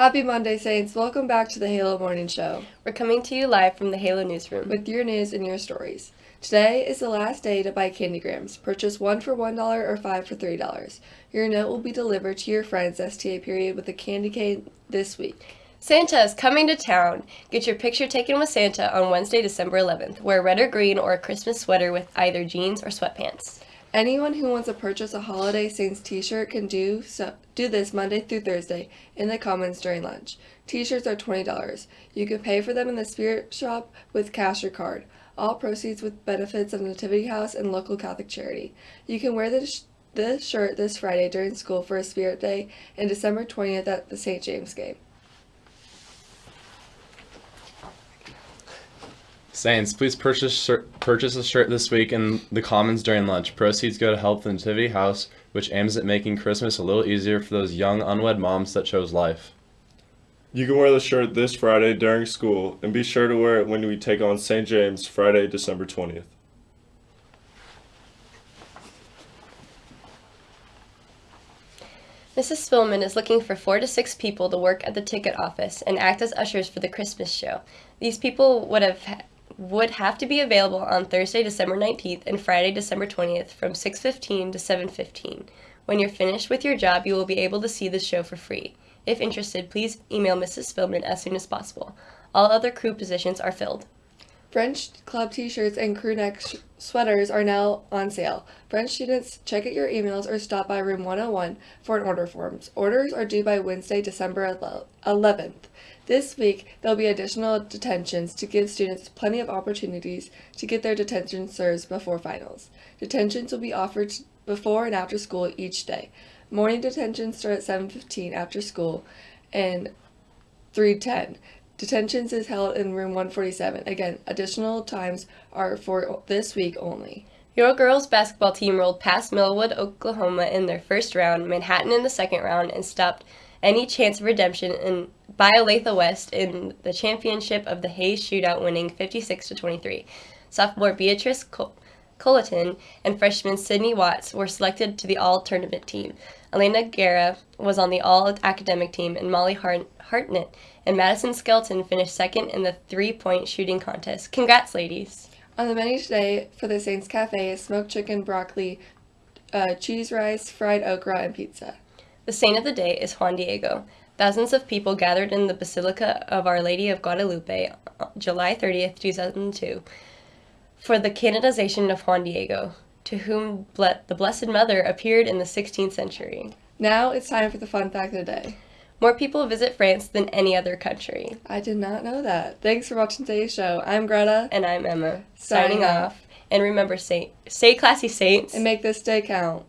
Happy Monday, Saints. Welcome back to the Halo Morning Show We're coming to you live from the Halo newsroom. with your news and your stories. Today is the last day to buy Candygrams. Purchase one for $1 or five for $3. Your note will be delivered to your friend's STA period with a candy cane this week. Santa is coming to town. Get your picture taken with Santa on Wednesday, December 11th. Wear red or green or a Christmas sweater with either jeans or sweatpants. Anyone who wants to purchase a Holiday Saints t-shirt can do so do this Monday through Thursday in the Commons during lunch. T-shirts are $20. You can pay for them in the Spirit Shop with cash or card. All proceeds with benefits of Nativity House and local Catholic charity. You can wear this this shirt this Friday during school for a Spirit Day and December 20th at the St. James game. Saints, please purchase shirt, purchase a shirt this week in the Commons during lunch. Proceeds go to help the Nativity House, which aims at making Christmas a little easier for those young unwed moms that chose life. You can wear the shirt this Friday during school, and be sure to wear it when we take on St. James Friday, December 20th. Mrs. Spillman is looking for four to six people to work at the ticket office and act as ushers for the Christmas show. These people would have would have to be available on Thursday, December 19th and Friday, December 20th from 6:15 to 7:15. When you're finished with your job, you will be able to see the show for free. If interested, please email Mrs. Spillman as soon as possible. All other crew positions are filled. French club t-shirts and crew neck sh- sweaters are now on sale. French students, check out your emails or stop by room 101 for an order forms. Orders are due by Wednesday, December 11th. This week, there'll be additional detentions to give students plenty of opportunities to get their detention serves before finals. Detentions will be offered before and after school each day. Morning detentions start at 7:15 after school and 3:10. Detentions is held in room 147. Again, additional times are for this week only. Your girls basketball team rolled past Millwood, Oklahoma in their first round, Manhattan in the second round, and stopped any chance of redemption in by West in the championship of the Hayes shootout, winning 56 to 23. Sophomore Beatrice Col- Colleton and freshman Sydney Watts were selected to the all tournament team. Elena Guerra was on the all academic team, and Molly Hart- Hartnett and Madison Skelton finished second in the three point shooting contest. Congrats, ladies! On the menu today for the Saints Cafe is smoked chicken, broccoli, uh, cheese rice, fried okra, and pizza. The saint of the day is Juan Diego. Thousands of people gathered in the Basilica of Our Lady of Guadalupe on July 30th, 2002, for the canonization of Juan Diego, to whom ble- the Blessed Mother appeared in the 16th century. Now it's time for the fun fact of the day. More people visit France than any other country. I did not know that. Thanks for watching today's show. I'm Greta, And I'm Emma, Signing signing off. off. And remember, saint, stay classy, saints. and make this day count.